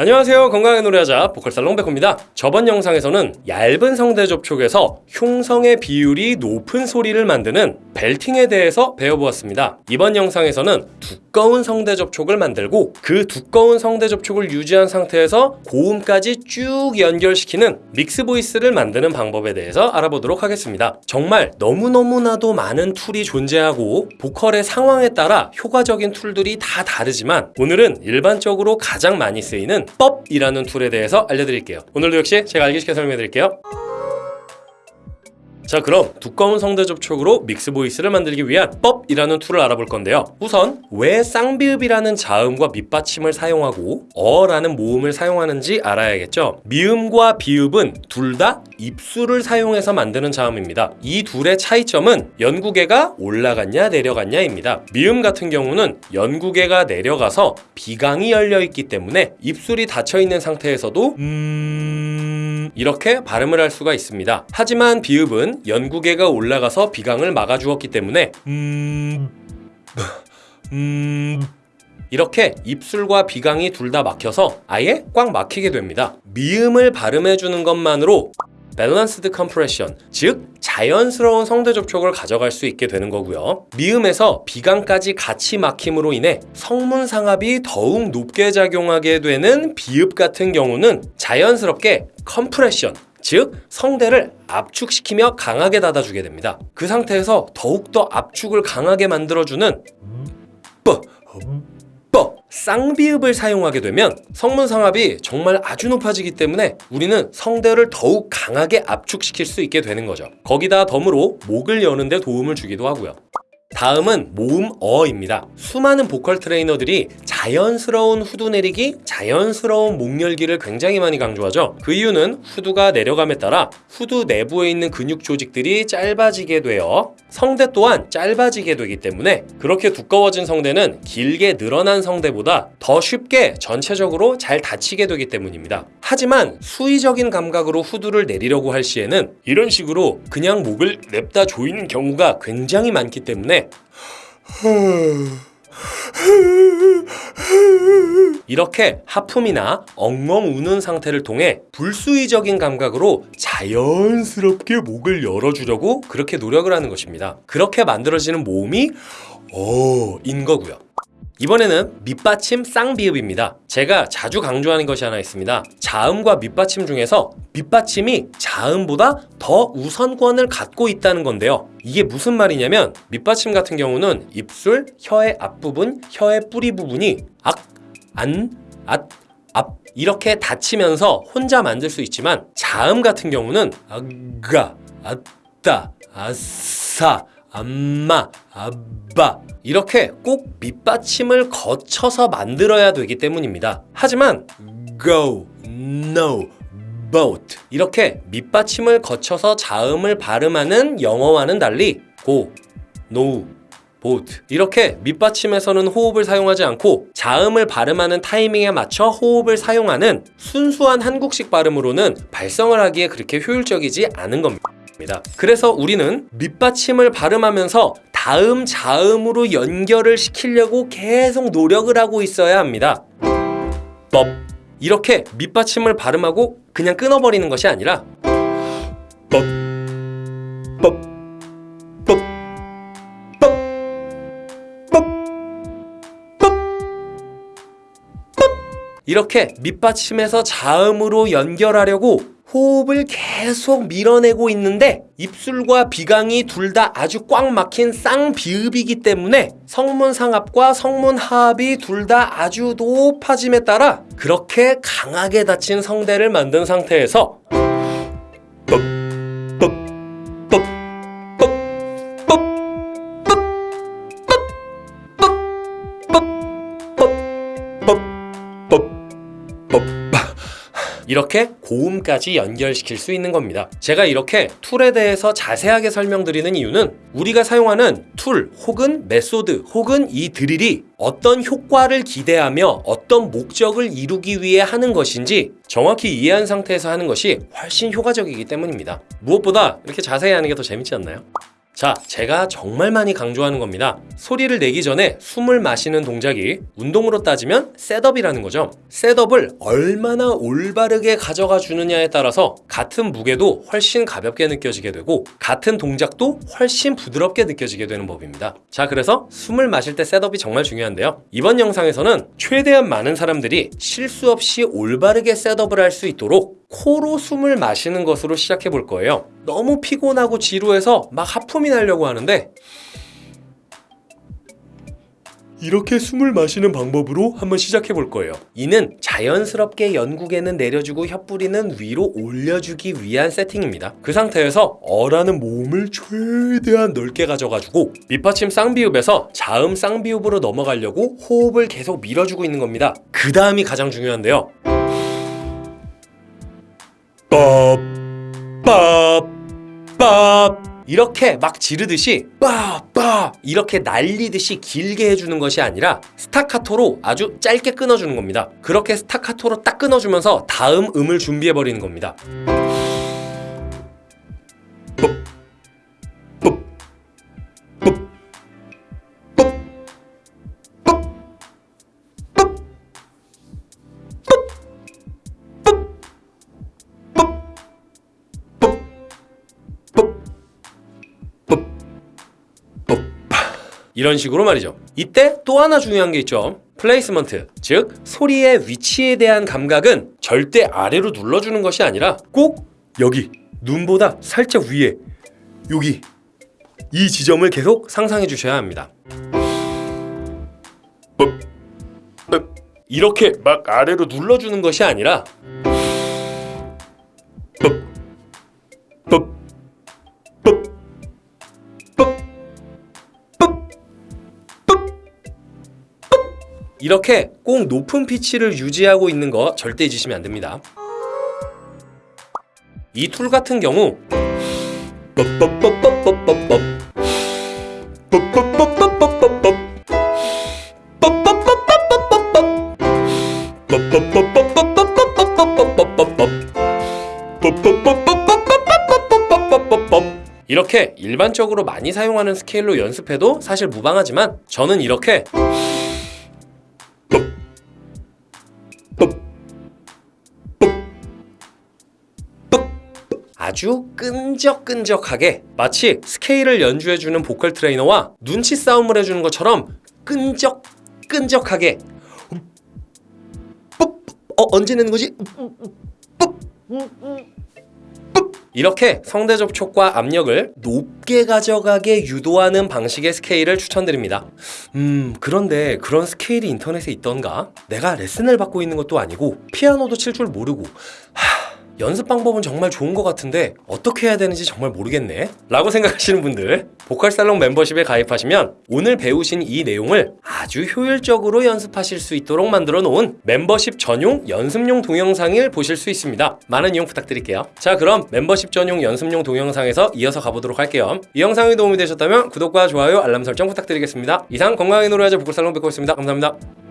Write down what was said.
안녕하세요. 건강하게 노래하자 보컬살롱 백호입니다. 저번 영상에서는 얇은 성대 접촉에서 흉성의 비율이 높은 소리를 만드는 belting에 대해서 배워보았습니다. 이번 영상에서는 두꺼운 성대 접촉을 만들고 그 두꺼운 성대 접촉을 유지한 상태에서 고음까지 쭉 연결시키는 mix voice를 만드는 방법에 대해서 알아보도록 하겠습니다. 정말 너무너무나도 많은 tool이 존재하고 보컬의 상황에 따라 효과적인 tool들이 다 다르지만 오늘은 일반적으로 가장 많이 쓰이는 뻡이라는 tool에 대해서 알려드릴게요. 오늘도 역시 제가 알기 쉽게 설명해드릴게요 자 그럼 두꺼운 성대 접촉으로 mix voice를 만들기 위한 뻡이라는 tool을 알아볼 건데요. 우선 왜 쌍비읍이라는 자음과 밑받침을 사용하고 어라는 모음을 사용하는지 알아야겠죠? 미음과 비읍은 둘 다 입술을 사용해서 만드는 자음입니다. 이 둘의 차이점은 연구개가 올라갔냐 내려갔냐입니다. 미음 같은 경우는 연구개가 내려가서 비강이 열려있기 때문에 입술이 닫혀있는 상태에서도 음... 이렇게 발음을 할 수가 있습니다. 하지만 비읍은 연구개가 올라가서 비강을 막아주었기 때문에 음... 음... 이렇게 입술과 비강이 둘 다 막혀서 아예 꽉 막히게 됩니다. 미음을 발음해주는 것만으로 balanced compression, 즉 자연스러운 성대 접촉을 가져갈 수 있게 되는 거고요. 미음에서 비강까지 같이 막힘으로 인해 성문 상압이 더욱 높게 작용하게 되는 비읍 같은 경우는 자연스럽게 compression, 즉 성대를 압축시키며 강하게 닫아주게 됩니다. 그 상태에서 더욱더 압축을 강하게 만들어주는 뻐, 뻐, 쌍비읍을 사용하게 되면 성문 상압이 정말 아주 높아지기 때문에 우리는 성대를 더욱 강하게 압축시킬 수 있게 되는 거죠. 거기다 덤으로 목을 여는 데 도움을 주기도 하고요. 다음은 모음 어입니다. 수많은 보컬 트레이너들이 자연스러운 후두 내리기, 자연스러운 목 열기를 굉장히 많이 강조하죠. 그 이유는 후두가 내려감에 따라 후두 내부에 있는 근육 조직들이 짧아지게 되어 성대 또한 짧아지게 되기 때문에 그렇게 두꺼워진 성대는 길게 늘어난 성대보다 더 쉽게 전체적으로 잘 닫히게 되기 때문입니다. 하지만 수의적인 감각으로 후두를 내리려고 할 시에는 이런 식으로 그냥 목을 냅다 조이는 경우가 굉장히 많기 때문에 이렇게 하품이나 엉엉 우는 상태를 통해 불수의적인 감각으로 자연스럽게 목을 열어주려고 그렇게 노력을 하는 것입니다. 그렇게 만들어지는 모음이 어인 거고요. 이번에는 밑받침 쌍비읍입니다. 제가 자주 강조하는 것이 하나 있습니다. 자음과 밑받침 중에서 밑받침이 자음보다 더 우선권을 갖고 있다는 건데요. 이게 무슨 말이냐면 밑받침 같은 경우는 입술, 혀의 앞부분, 혀의 뿌리 부분이 악, 안, 앗, 앞 이렇게 닫히면서 혼자 만들 수 있지만 자음 같은 경우는 아가, 아따, 아싸, 암마, 아빠 이렇게 꼭 밑받침을 거쳐서 만들어야 되기 때문입니다. 하지만 go, no, boat 이렇게 밑받침을 거쳐서 자음을 발음하는 영어와는 달리 go, no, boat 이렇게 밑받침에서는 호흡을 사용하지 않고 자음을 발음하는 타이밍에 맞춰 호흡을 사용하는 순수한 한국식 발음으로는 발성을 하기에 그렇게 효율적이지 않은 겁니다. 그래서 우리는 밑받침을 발음하면서 다음 자음으로 연결을 시키려고 계속 노력을 하고 있어야 합니다. 법 이렇게 밑받침을 발음하고 그냥 끊어버리는 것이 아니라 법, 법, 법, 이렇게 밑받침에서 자음으로 연결하려고 호흡을 계속 밀어내고 있는데 입술과 비강이 둘 다 아주 꽉 막힌 쌍비읍이기 때문에 성문 상압과 성문 하압이 둘 다 아주 높아짐에 따라 그렇게 강하게 닫힌 성대를 만든 상태에서 이렇게 고음까지 연결시킬 수 있는 겁니다. 제가 이렇게 tool에 대해서 자세하게 설명드리는 이유는 우리가 사용하는 tool 혹은 method 혹은 이 drill이 어떤 효과를 기대하며 어떤 목적을 이루기 위해 하는 것인지 정확히 이해한 상태에서 하는 것이 훨씬 효과적이기 때문입니다. 무엇보다 이렇게 자세히 하는 게 더 재밌지 않나요? 자, 제가 정말 많이 강조하는 겁니다. 소리를 내기 전에 숨을 마시는 동작이 운동으로 따지면 setup이라는 거죠. setup을 얼마나 올바르게 가져가 주느냐에 따라서 같은 무게도 훨씬 가볍게 느껴지게 되고 같은 동작도 훨씬 부드럽게 느껴지게 되는 법입니다. 자, 그래서 숨을 마실 때 setup이 정말 중요한데요. 이번 영상에서는 최대한 많은 사람들이 실수 없이 올바르게 셋업을 할 수 있도록 코로 숨을 마시는 것으로 시작해 볼 거예요. 너무 피곤하고 지루해서 막 하품이 나려고 하는데 이렇게 숨을 마시는 방법으로 한번 시작해 볼 거예요. 이는 자연스럽게 연구개는 내려주고 혀뿌리는 위로 올려주기 위한 세팅입니다. 그 상태에서 어라는 몸을 최대한 넓게 가져가지고 밑받침 쌍비읍에서 자음 쌍비읍으로 넘어가려고 호흡을 계속 밀어주고 있는 겁니다. 그 다음이 가장 중요한데요. 밥. 이렇게 막 지르듯이 빠빠 이렇게 날리듯이 길게 해주는 것이 아니라 스타카토로 아주 짧게 끊어주는 겁니다. 그렇게 스타카토로 딱 끊어주면서 다음 음을 준비해 버리는 겁니다. 이런 식으로 말이죠. 이때 또 하나 중요한 게 있죠. placement, 즉 소리의 위치에 대한 감각은 절대 아래로 눌러주는 것이 아니라 꼭 여기 눈보다 살짝 위에 여기 이 지점을 계속 상상해 주셔야 합니다. 이렇게 막 아래로 눌러주는 것이 아니라 이렇게 꼭 높은 피치를 유지하고 있는 거 절대 잊으시면 안 됩니다. 이 툴 같은 경우 이렇게 일반적으로 많이 사용하는 스케일로 연습해도 사실 무방하지만 저는 이렇게 아주 끈적끈적하게 마치 스케일을 연주해주는 보컬 트레이너와 눈치 싸움을 해주는 것처럼 끈적끈적하게 ปุ๊,어 언제 내는 거지? ปุ๊, 이렇게 성대 접촉과 압력을 높게 가져가게 유도하는 방식의 스케일을 추천드립니다. 음, 그런데 그런 스케일이 인터넷에 있던가? 내가 레슨을 받고 있는 것도 아니고 피아노도 칠 줄 모르고 하... 연습 방법은 정말 좋은 것 같은데 어떻게 해야 되는지 정말 모르겠네. 라고 생각하시는 분들 보컬살롱 멤버십에 가입하시면 오늘 배우신 이 내용을 아주 효율적으로 연습하실 수 있도록 만들어 놓은 멤버십 전용 연습용 동영상을 보실 수 있습니다. 많은 이용 부탁드릴게요. 자 그럼 멤버십 전용 연습용 동영상에서 이어서 가보도록 할게요. 이 영상이 도움이 되셨다면 구독과 좋아요 알람 설정 부탁드리겠습니다. 이상 건강하게 노래하자 보컬살롱 뵙고 있습니다. 감사합니다